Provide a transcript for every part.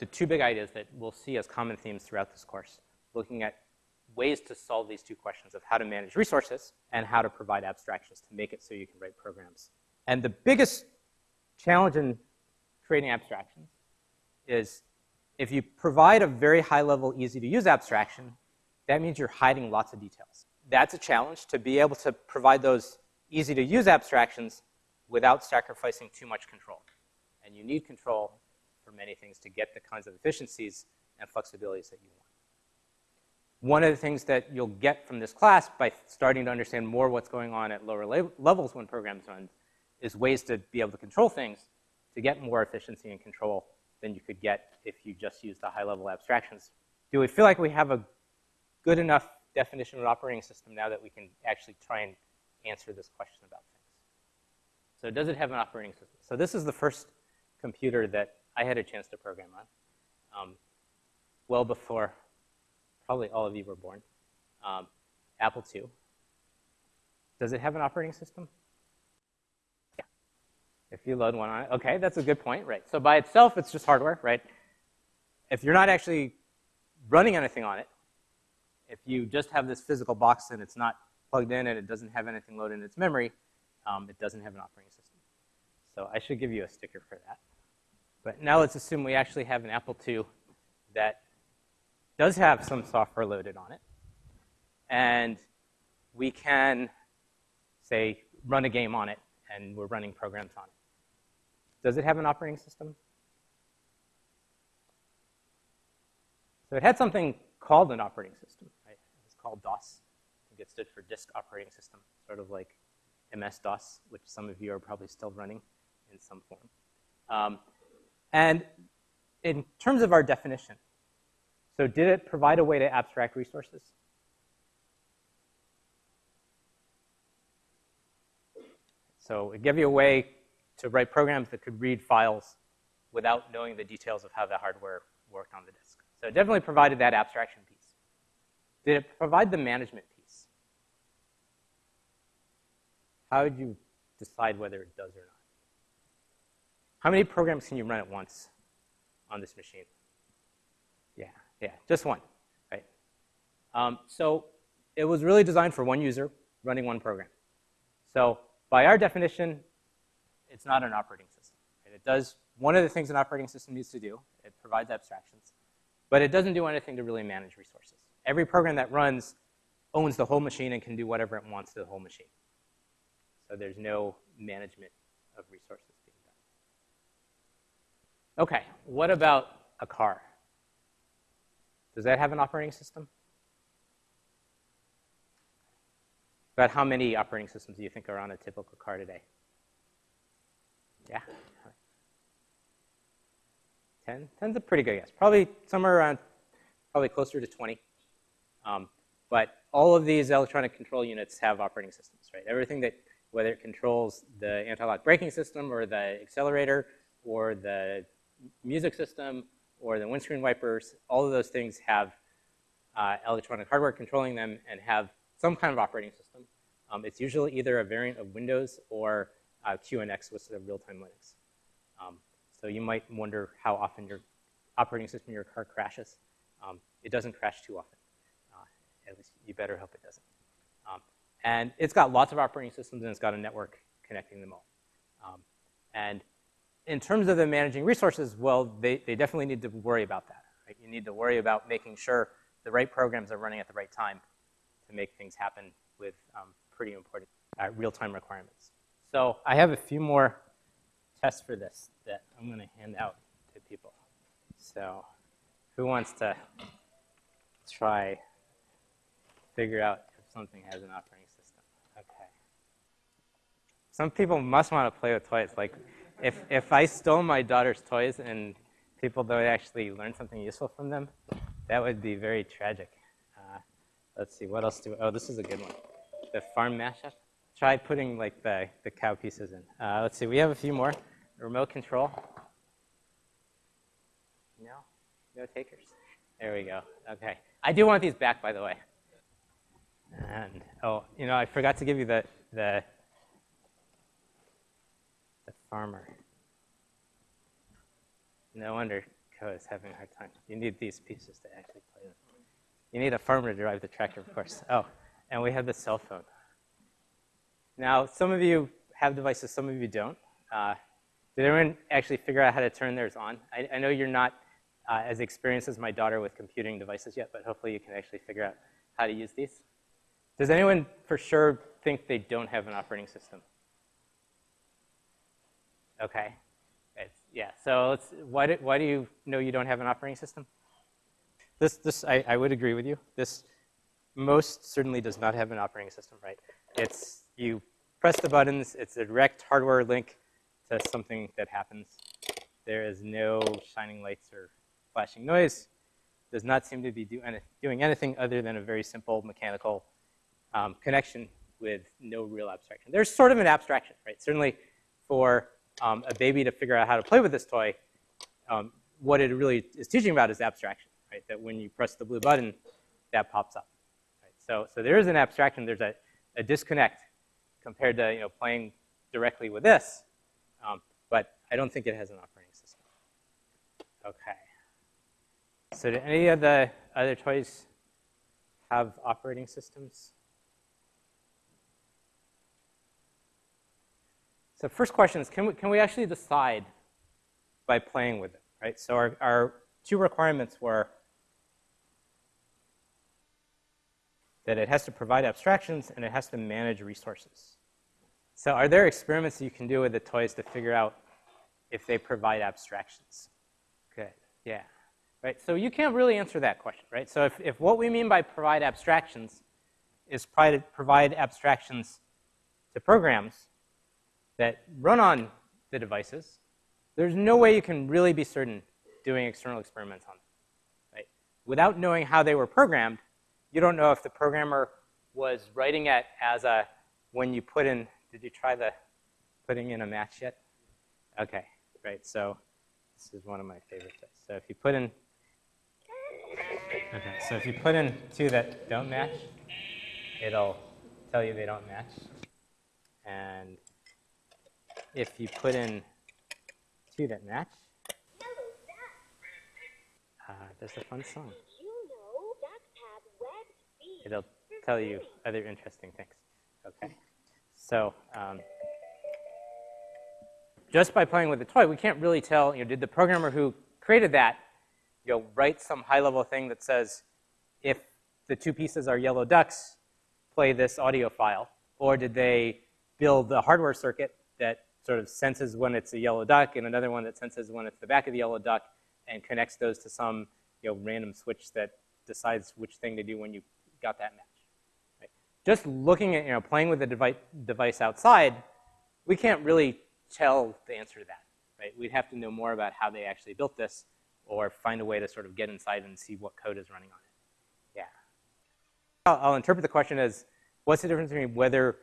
the two big ideas that we'll see as common themes throughout this course, looking at ways to solve these two questions of how to manage resources and how to provide abstractions to make it so you can write programs. And the biggest challenge in creating abstractions is if you provide a very high level, easy to use abstraction, that means you're hiding lots of details. That's a challenge to be able to provide those easy to use abstractions without sacrificing too much control. And you need control for many things to get the kinds of efficiencies and flexibilities that you want. One of the things that you'll get from this class by starting to understand more what's going on at lower levels when programs run is ways to be able to control things to get more efficiency and control than you could get if you just used the high-level abstractions. Do we feel like we have a good enough definition of an operating system now that we can actually try and answer this question about things? So does it have an operating system? So this is the first computer that I had a chance to program on, um, well before probably all of you were born. Um, Apple II. Does it have an operating system? Yeah. If you load one on it, okay, that's a good point, right? So by itself, it's just hardware, right? If you're not actually running anything on it, if you just have this physical box and it's not plugged in and it doesn't have anything loaded in its memory, um, it doesn't have an operating system. So I should give you a sticker for that. But now let's assume we actually have an Apple II that does have some software loaded on it. And we can, say, run a game on it, and we're running programs on it. Does it have an operating system? So it had something called an operating system. Right? It was called DOS. I think it stood for Disk Operating System, sort of like MS-DOS, which some of you are probably still running in some form. Um, and in terms of our definition, so did it provide a way to abstract resources? So it gave you a way to write programs that could read files without knowing the details of how the hardware worked on the disk. So it definitely provided that abstraction piece. Did it provide the management piece? How would you decide whether it does or not? How many programs can you run at once on this machine? Yeah. Yeah, just one, right? Um, so it was really designed for one user running one program. So by our definition, it's not an operating system. Right? It does one of the things an operating system needs to do. It provides abstractions. But it doesn't do anything to really manage resources. Every program that runs owns the whole machine and can do whatever it wants to the whole machine. So there's no management of resources. Okay, what about a car? Does that have an operating system? About how many operating systems do you think are on a typical car today? Yeah? 10? 10's a pretty good guess. Probably somewhere around, probably closer to 20. Um, but all of these electronic control units have operating systems, right? Everything that, whether it controls the anti-lock braking system or the accelerator or the music system or the windscreen wipers, all of those things have uh, electronic hardware controlling them and have some kind of operating system. Um, it's usually either a variant of Windows or uh, QNX, which is a real-time Linux. Um, so you might wonder how often your operating system in your car crashes. Um, it doesn't crash too often. Uh, at least you better hope it doesn't. Um, and it's got lots of operating systems and it's got a network connecting them all. Um, and in terms of the managing resources, well, they, they definitely need to worry about that. Right? You need to worry about making sure the right programs are running at the right time to make things happen with um, pretty important uh, real-time requirements. So I have a few more tests for this that I'm going to hand out to people. So who wants to try figure out if something has an operating system? Okay. Some people must want to play with toys. Like if, if I stole my daughter's toys and people don't actually learn something useful from them, that would be very tragic. Uh, let's see, what else do, oh, this is a good one. The farm mashup. Try putting like the, the cow pieces in. Uh, let's see, we have a few more. Remote control. No, no takers. There we go, okay. I do want these back, by the way. And, oh, you know, I forgot to give you the, the farmer. No wonder Echo is having a hard time. You need these pieces to actually play them. You need a farmer to drive the tractor, of course. Oh, and we have the cell phone. Now, some of you have devices, some of you don't. Uh, did everyone actually figure out how to turn theirs on? I, I know you're not uh, as experienced as my daughter with computing devices yet, but hopefully you can actually figure out how to use these. Does anyone for sure think they don't have an operating system? Okay. It's, yeah, so why, do, why do you know you don't have an operating system? This, this I, I would agree with you. This most certainly does not have an operating system, right? It's, you press the buttons, it's a direct hardware link to something that happens. There is no shining lights or flashing noise. Does not seem to be do any, doing anything other than a very simple mechanical um, connection with no real abstraction. There's sort of an abstraction, right? Certainly for um, a baby to figure out how to play with this toy, um, what it really is teaching about is abstraction, right? That when you press the blue button, that pops up. Right? So, so there is an abstraction. There's a, a disconnect compared to you know, playing directly with this, um, but I don't think it has an operating system. Okay. So do any of the other toys have operating systems? So first question is, can we, can we actually decide by playing with it, right? So our, our two requirements were that it has to provide abstractions and it has to manage resources. So are there experiments you can do with the toys to figure out if they provide abstractions? Good, yeah. Right, so you can't really answer that question, right? So if, if what we mean by provide abstractions is provide abstractions to programs, that run on the devices, there's no way you can really be certain doing external experiments on them. Right? Without knowing how they were programmed, you don't know if the programmer was writing it as a, when you put in, did you try the putting in a match yet? Okay, right, so this is one of my favorite tests. So if you put in, okay, so if you put in two that don't match, it'll tell you they don't match. And if you put in two that match, uh, there's a fun song. It'll tell you other interesting things. Okay. So um, just by playing with the toy, we can't really tell, you know, did the programmer who created that, you know, write some high-level thing that says, if the two pieces are yellow ducks, play this audio file, or did they build the hardware circuit that sort of senses when it's a yellow duck and another one that senses when it's the back of the yellow duck and connects those to some you know, random switch that decides which thing to do when you got that match. Right? Just looking at, you know, playing with the device, device outside, we can't really tell the answer to that. Right? We'd have to know more about how they actually built this or find a way to sort of get inside and see what code is running on it. Yeah. I'll, I'll interpret the question as, what's the difference between whether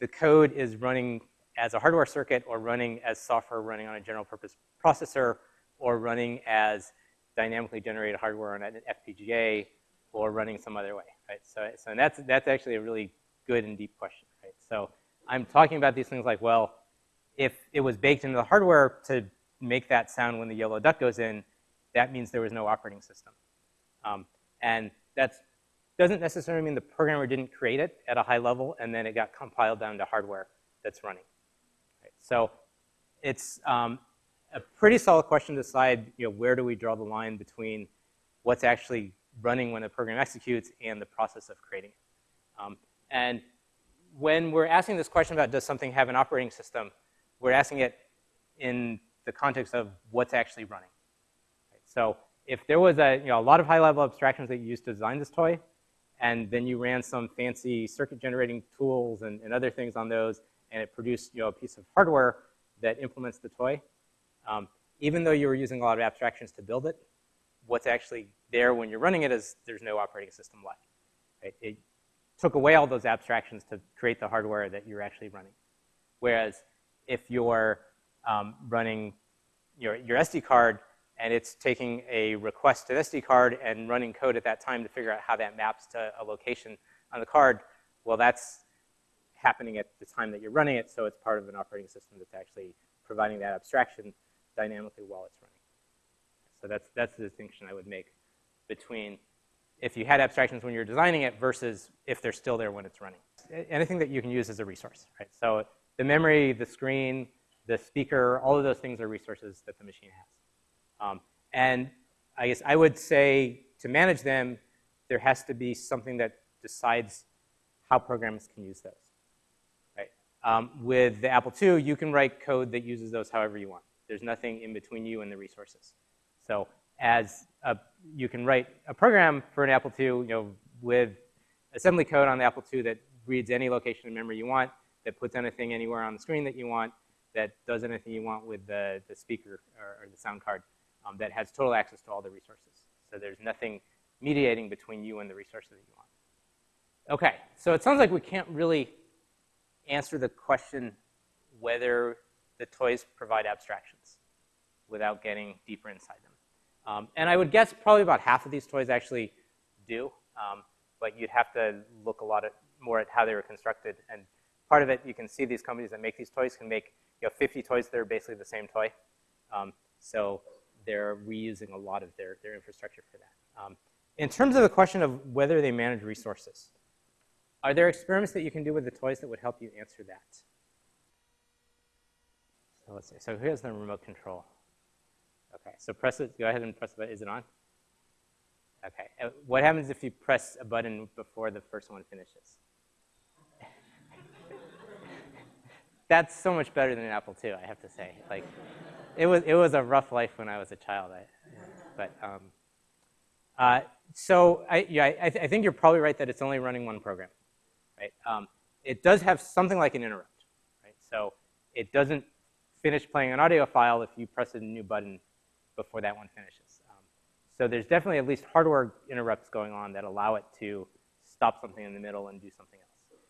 the code is running as a hardware circuit or running as software running on a general purpose processor or running as dynamically generated hardware on an FPGA or running some other way, right? So, so that's, that's actually a really good and deep question, right? So I'm talking about these things like, well, if it was baked into the hardware to make that sound when the yellow duck goes in, that means there was no operating system. Um, and that doesn't necessarily mean the programmer didn't create it at a high level and then it got compiled down to hardware that's running. So it's um, a pretty solid question to decide, you know, where do we draw the line between what's actually running when a program executes and the process of creating it. Um, and when we're asking this question about does something have an operating system, we're asking it in the context of what's actually running. Right? So if there was a, you know, a lot of high-level abstractions that you used to design this toy, and then you ran some fancy circuit generating tools and, and other things on those, and it produced you know, a piece of hardware that implements the toy. Um, even though you were using a lot of abstractions to build it, what's actually there when you're running it is there's no operating system left. Right? It took away all those abstractions to create the hardware that you're actually running. Whereas if you're um, running your, your SD card and it's taking a request to the SD card and running code at that time to figure out how that maps to a location on the card, well, that's happening at the time that you're running it, so it's part of an operating system that's actually providing that abstraction dynamically while it's running. So that's, that's the distinction I would make between if you had abstractions when you're designing it versus if they're still there when it's running. Anything that you can use as a resource, right? So the memory, the screen, the speaker, all of those things are resources that the machine has. Um, and I guess I would say to manage them, there has to be something that decides how programs can use those. Um, with the Apple II, you can write code that uses those however you want. There's nothing in between you and the resources. So as a, you can write a program for an Apple II, you know, with assembly code on the Apple II that reads any location in memory you want, that puts anything anywhere on the screen that you want, that does anything you want with the, the speaker or, or the sound card, um, that has total access to all the resources. So there's nothing mediating between you and the resources that you want. Okay, so it sounds like we can't really answer the question whether the toys provide abstractions without getting deeper inside them. Um, and I would guess probably about half of these toys actually do, um, but you'd have to look a lot at, more at how they were constructed. And part of it, you can see these companies that make these toys can make you know, 50 toys that are basically the same toy. Um, so they're reusing a lot of their, their infrastructure for that. Um, in terms of the question of whether they manage resources, are there experiments that you can do with the toys that would help you answer that? So let's see. So here's the remote control. Okay, so press it. Go ahead and press the button. Is it on? Okay. Uh, what happens if you press a button before the first one finishes? That's so much better than an Apple II, I have to say. Like, it was it was a rough life when I was a child. I, but um, uh, so I, yeah, I, I, think you're probably right that it's only running one program, right? Um, it does have something like an interrupt, right? So it doesn't finish playing an audio file if you press a new button before that one finishes. Um, so there's definitely at least hardware interrupts going on that allow it to stop something in the middle and do something else.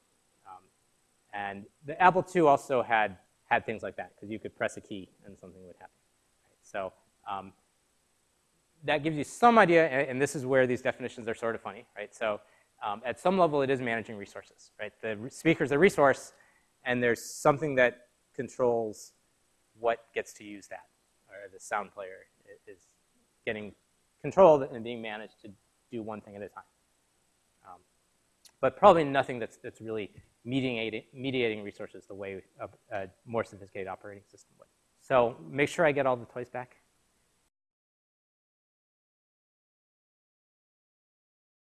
Um, and the Apple II also had, had things like that, because you could press a key and something would happen. Right? So um, that gives you some idea, and this is where these definitions are sort of funny, right? So um, at some level, it is managing resources, right? The speaker is a resource, and there's something that controls what gets to use that, or the sound player is getting controlled and being managed to do one thing at a time. Um, but probably nothing that's, that's really mediating, mediating resources the way a, a more sophisticated operating system would. So make sure I get all the toys back.